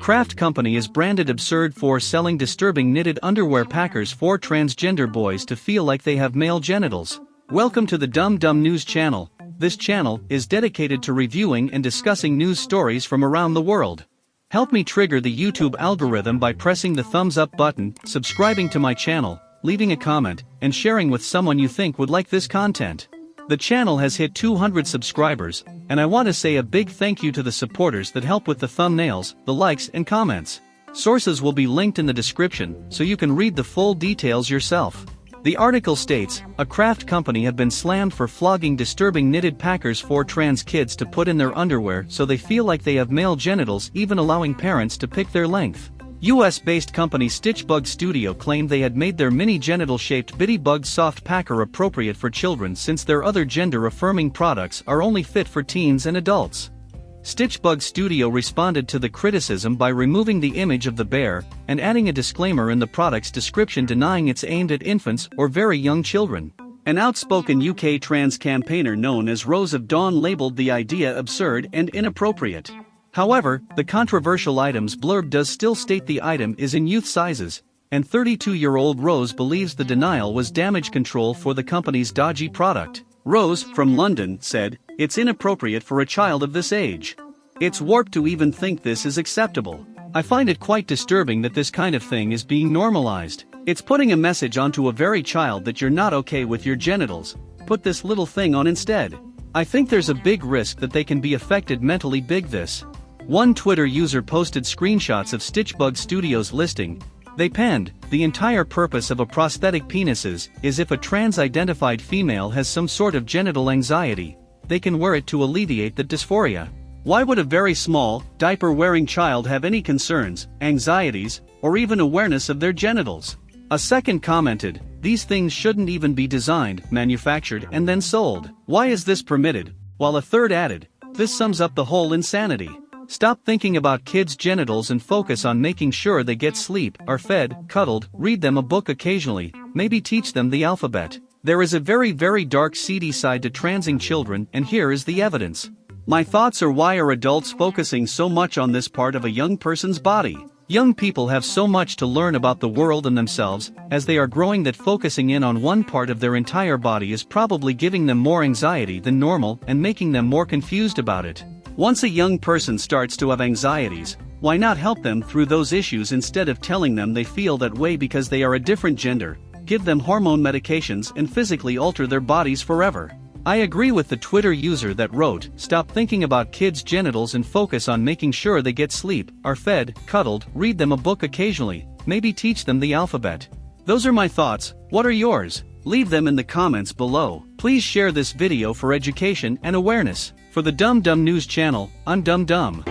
Craft Company is branded absurd for selling disturbing knitted underwear packers for transgender boys to feel like they have male genitals. Welcome to the Dumb Dumb News channel. This channel is dedicated to reviewing and discussing news stories from around the world. Help me trigger the YouTube algorithm by pressing the thumbs up button, subscribing to my channel, leaving a comment, and sharing with someone you think would like this content. The channel has hit 200 subscribers, and I want to say a big thank you to the supporters that help with the thumbnails, the likes and comments. Sources will be linked in the description so you can read the full details yourself. The article states, a craft company have been slammed for flogging disturbing knitted packers for trans kids to put in their underwear so they feel like they have male genitals even allowing parents to pick their length. US-based company Stitchbug Studio claimed they had made their mini genital-shaped Bitty Bug soft packer appropriate for children since their other gender-affirming products are only fit for teens and adults. Stitchbug Studio responded to the criticism by removing the image of the bear and adding a disclaimer in the product's description denying it's aimed at infants or very young children. An outspoken UK trans campaigner known as Rose of Dawn labeled the idea absurd and inappropriate. However, the controversial items blurb does still state the item is in youth sizes, and 32-year-old Rose believes the denial was damage control for the company's dodgy product. Rose, from London, said, It's inappropriate for a child of this age. It's warped to even think this is acceptable. I find it quite disturbing that this kind of thing is being normalized. It's putting a message onto a very child that you're not okay with your genitals, put this little thing on instead. I think there's a big risk that they can be affected mentally big this. One Twitter user posted screenshots of Stitchbug Studios listing. They penned, the entire purpose of a prosthetic penises is if a trans-identified female has some sort of genital anxiety, they can wear it to alleviate that dysphoria. Why would a very small, diaper-wearing child have any concerns, anxieties, or even awareness of their genitals? A second commented, these things shouldn't even be designed, manufactured and then sold. Why is this permitted? While a third added, this sums up the whole insanity. Stop thinking about kids' genitals and focus on making sure they get sleep, are fed, cuddled, read them a book occasionally, maybe teach them the alphabet. There is a very very dark seedy side to transing children and here is the evidence. My thoughts are why are adults focusing so much on this part of a young person's body? Young people have so much to learn about the world and themselves, as they are growing that focusing in on one part of their entire body is probably giving them more anxiety than normal and making them more confused about it. Once a young person starts to have anxieties, why not help them through those issues instead of telling them they feel that way because they are a different gender, give them hormone medications and physically alter their bodies forever. I agree with the Twitter user that wrote, stop thinking about kids' genitals and focus on making sure they get sleep, are fed, cuddled, read them a book occasionally, maybe teach them the alphabet. Those are my thoughts, what are yours? Leave them in the comments below. Please share this video for education and awareness. For the Dumb Dumb News channel, I'm Dumb Dumb.